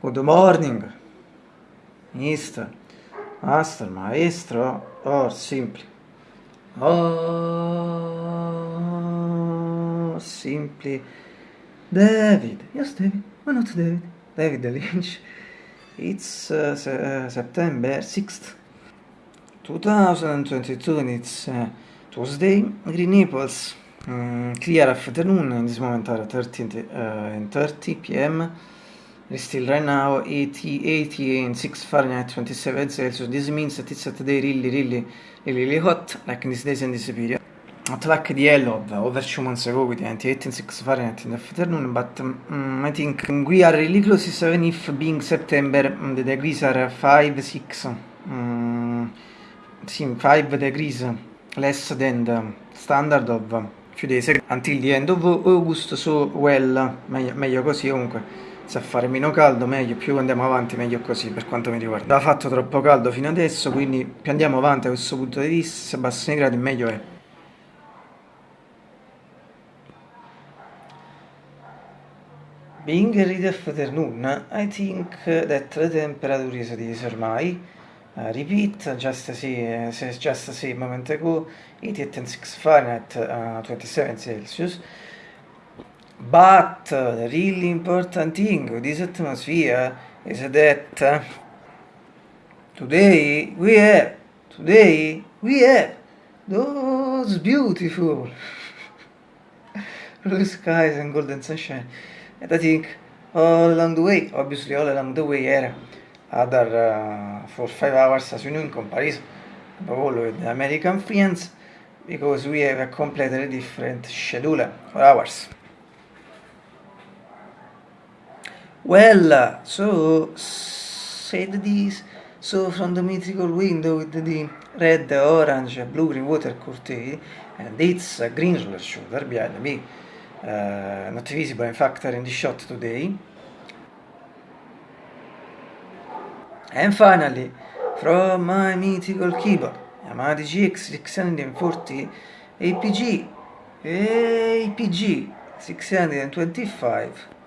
Good morning, mister, master, maestro, or simply. Or simply David. Yes, David. Why not David? David Lynch. It's uh, se- September 6th, 2022, and it's uh, Tuesday. Green Naples. Mm, clear afternoon. In this moment are 13 uh, and 30 p.m. Still right now 80, 80 and 6 Fahrenheit, 27 Celsius. This means that it's today really, really, really, really hot, like in these days and this period. At like the yellow of over two months ago with 28 and 6 Fahrenheit in the afternoon, but um, I think we are really close, even if being September, um, the degrees are 5, 6, um, 5 degrees less than the standard of few days until the end of August, so well, meglio, meglio così comunque se fare meno caldo meglio, più andiamo avanti meglio così per quanto mi riguarda. Ha fatto troppo caldo fino adesso, quindi più andiamo avanti da questo punto di vista, se abbassano i gradi meglio è. Being ready afternoon, I think that the temperature is this ormai. Uh, repeat, just see, uh, just see a moment ago, 88.6 Fahrenheit, uh, 27 Celsius. But the really important thing with this atmosphere is that today we have, today we have those beautiful blue skies and golden sunshine. And I think all along the way, obviously all along the way era other uh, for five hours as you know in comparison all with the American friends because we have a completely different schedule for ours. Well, so said this. So from the mythical window with the red, orange, blue green water curtain, and its a green roller shoulder behind me, uh, not visible in fact in the shot today. And finally, from my mythical keyboard, Yamaha GX 640 APG, APG 625.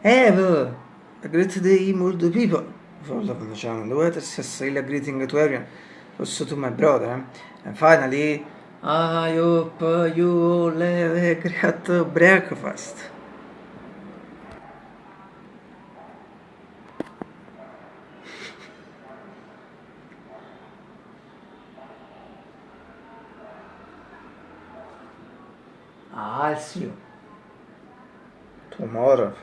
Have a great day, multiple people. Follow the channel, the weather says really greeting to everyone, also to my brother. Eh? And finally, I hope you all have a great breakfast. I'll see you tomorrow.